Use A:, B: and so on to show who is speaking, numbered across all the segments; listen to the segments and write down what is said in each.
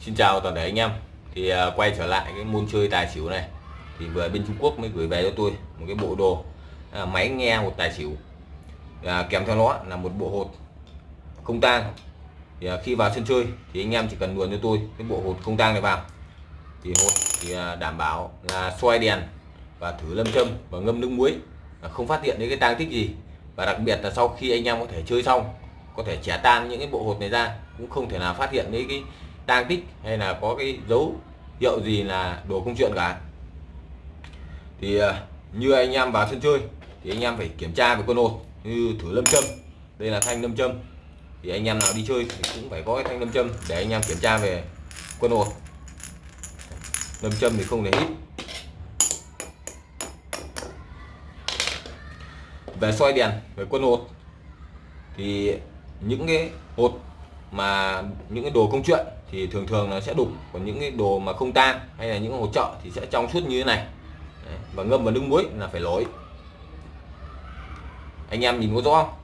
A: Xin chào toàn thể anh em. Thì uh, quay trở lại cái môn chơi tài xỉu này. Thì vừa bên Trung Quốc mới gửi về cho tôi một cái bộ đồ uh, máy nghe một tài xỉu. Uh, kèm theo nó là một bộ hột không tang. Thì uh, khi vào sân chơi thì anh em chỉ cần luồn cho tôi cái bộ hột không tang này vào. Thì hột thì uh, đảm bảo là xoay đèn và thử lâm châm và ngâm nước muối. Uh, không phát hiện đến cái tang tích gì. Và đặc biệt là sau khi anh em có thể chơi xong có thể trẻ tan những cái bộ hột này ra cũng không thể nào phát hiện đến cái tang tích hay là có cái dấu hiệu gì là đồ công chuyện cả. Thì ờ, như anh em vào sân chơi thì anh em phải kiểm tra về con hột như thử lâm châm. Đây là thanh lâm châm. Thì anh em nào đi chơi thì cũng phải có cái thanh lâm châm để anh em kiểm tra về quân hột. Lâm châm thì không thể hít. Về soi đèn, về quân hột thì những cái hột mà, những cái đồ công chuyện thì thường thường nó sẽ đục còn những cái đồ mà không tan hay là những hỗ trợ thì sẽ trong suốt như thế này. Đấy. và ngâm vào nước muối là phải lỗi anh em nhìn có rõ không?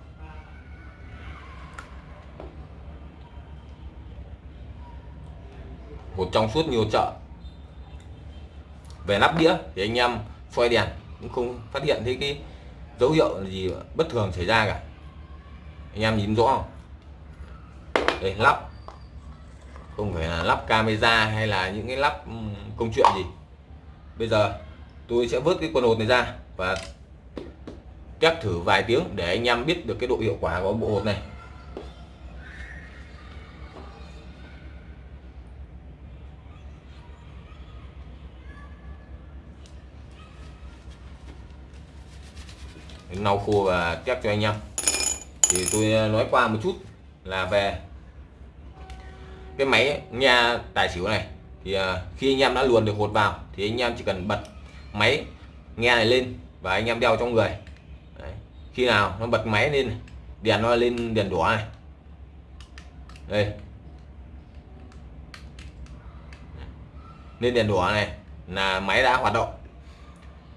A: Một trong suốt nhiều chợ. Về nắp đĩa thì anh em xoay đèn cũng không phát hiện thấy cái dấu hiệu gì bất thường xảy ra cả. Anh em nhìn rõ không? Đây, lắp không phải là lắp camera hay là những cái lắp ừ, công chuyện gì. Bây giờ tôi sẽ vớt cái quần hột này ra và test thử vài tiếng để anh em biết được cái độ hiệu quả của bộ hột này. Lau khô và test cho anh em. Thì tôi ờ, nói qua một chút là về cái máy nghe tài xỉu này thì à, khi anh em đã luồn được hột vào thì anh em chỉ cần bật máy nghe này lên và anh em đeo trong người. Đấy. khi nào nó bật máy lên đèn nó lên đèn đỏ này. Đây. Lên đèn đỏ này là máy đã hoạt động.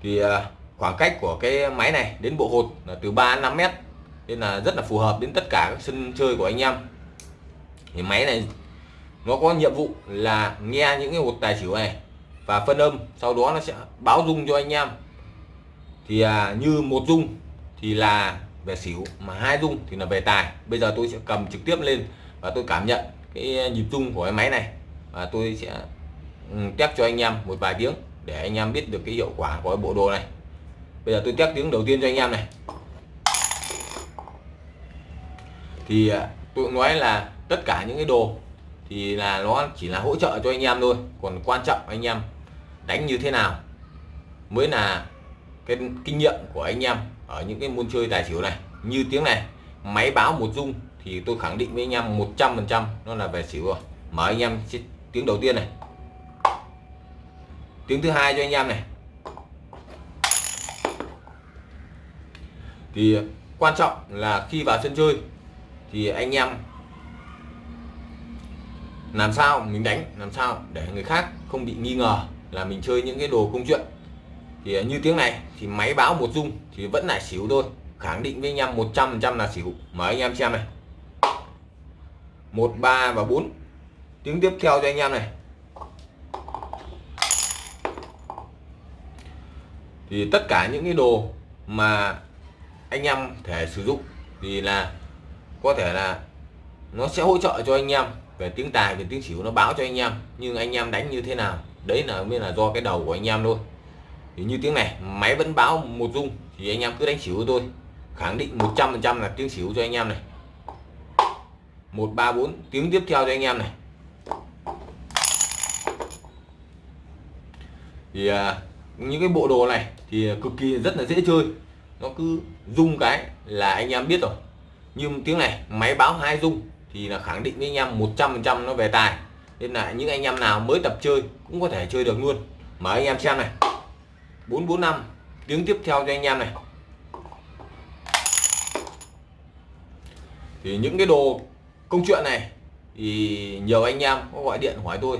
A: Thì à, khoảng cách của cái máy này đến bộ hột là từ 3 đến 5 mét, nên là rất là phù hợp đến tất cả các sân chơi của anh em. Thì máy này nó có nhiệm vụ là nghe những cái hột tài xỉu này và phân âm sau đó nó sẽ báo dung cho anh em. Thì à, như một dung thì là về xỉu mà hai dung thì là về tài. Bây giờ tôi sẽ cầm trực tiếp lên và tôi cảm nhận cái nhịp dung của cái máy này. Và tôi sẽ ừ, test cho anh em một vài tiếng để anh em biết được cái hiệu quả của cái bộ đồ này. Bây giờ tôi test tiếng đầu tiên cho anh em này. Thì à, tôi nói là tất cả những cái đồ thì là nó chỉ là hỗ trợ cho anh em thôi. Còn quan trọng anh em đánh như thế nào mới là cái kinh nghiệm của anh em ở những cái môn chơi tài xỉu này. Như tiếng này, máy báo một rung thì tôi khẳng định với anh em 100 phần trăm nó là về xỉu rồi. Mở anh em tiếng đầu tiên này. Tiếng thứ hai cho anh em này. Thì quan trọng là khi vào sân chơi thì anh em làm sao mình đánh, làm sao để người khác không bị nghi ngờ là mình chơi những cái đồ công chuyện. Thì à, như tiếng này thì máy báo một rung thì vẫn là xỉu thôi, khẳng định với anh em 100 trăm là xỉu. Mời anh em xem này. Một, ba và bốn. Tiếng tiếp theo cho anh em này. Thì tất cả những cái đồ mà anh em thể sử dụng thì là có thể là nó sẽ hỗ trợ cho anh em về tiếng tài về tiếng xỉu nó báo cho anh em. Nhưng anh em đánh như thế nào? Đấy là mới là do cái đầu của anh em thôi. Thì như tiếng này máy vẫn báo một rung thì anh em cứ đánh xỉu tôi khẳng định 100% là tiếng xỉu cho anh em này. 134 tiếng tiếp theo cho anh em này. Thì à, những cái bộ đồ này thì cực kỳ rất là dễ chơi. Nó cứ rung cái là anh em biết rồi. Nhưng tiếng này máy báo hai rung thì là khẳng định với anh em 100% nó về tài. Nên là những anh em nào mới tập chơi cũng có thể chơi được luôn. Mở anh em xem này. 445 tiếng tiếp theo cho anh em này. Thì những cái đồ công chuyện này thì nhiều anh em có gọi điện hỏi tôi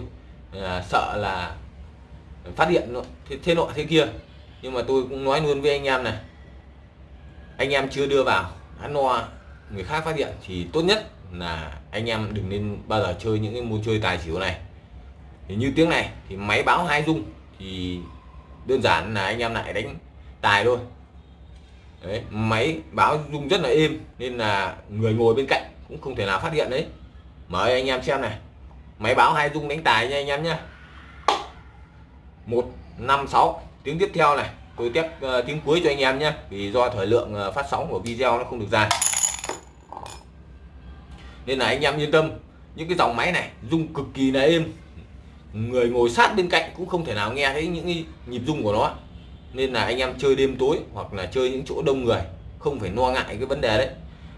A: là sợ là phát hiện thế, thế nọ thế kia. Nhưng mà tôi cũng nói luôn với anh em này anh em chưa đưa vào ăn no người khác phát hiện thì tốt nhất là anh em đừng nên bao giờ chơi những cái môn chơi tài xỉu này. Thì như tiếng này thì máy báo hai dung thì đơn giản là anh em lại đánh tài thôi. Đấy, máy báo rung rất là êm nên là người ngồi bên cạnh cũng không thể nào phát hiện đấy. Mời anh em xem này. Máy báo hai rung đánh tài nha anh em nhé một năm sáu. Tiếng tiếp theo này. Tôi test uh, tiếng cuối cho anh em nhé vì do thời lượng uh, phát sóng của video nó không được dài nên là anh em yên tâm, những cái dòng máy này rung cực kỳ là êm. Người ngồi sát bên cạnh cũng không thể nào nghe thấy những nhịp rung của nó. Nên là anh em chơi đêm tối hoặc là chơi những chỗ đông người, không phải lo ngại cái vấn đề đấy.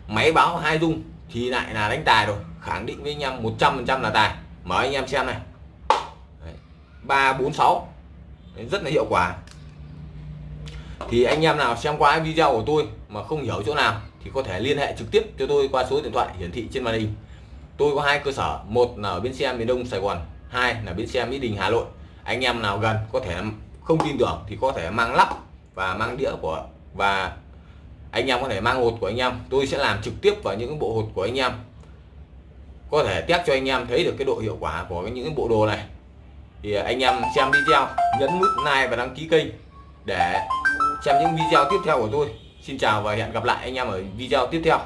A: Máy báo hai rung thì lại là đánh tài rồi, khẳng định với anh em 100% là tài. Mở anh em xem này. Ba bốn sáu. Rất là hiệu quả. Thì anh em nào xem qua video của tôi mà không hiểu chỗ nào thì có thể liên hệ trực tiếp cho tôi qua số điện thoại hiển thị trên màn hình. Tôi có hai cơ sở, một là ở bến xe miền đông, sài gòn, hai là bến xe mỹ đình, hà nội. Anh em nào gần có thể không tin tưởng thì có thể mang lắp và mang đĩa của, và anh em có thể mang hột của anh em. Tôi sẽ làm trực tiếp vào những bộ hột của anh em. Có thể test cho anh em thấy được cái độ hiệu quả của những bộ đồ này. Thì anh em xem video, nhấn nút like và đăng ký kênh để xem những video tiếp theo của tôi xin chào và hẹn gặp lại anh em ở video tiếp theo.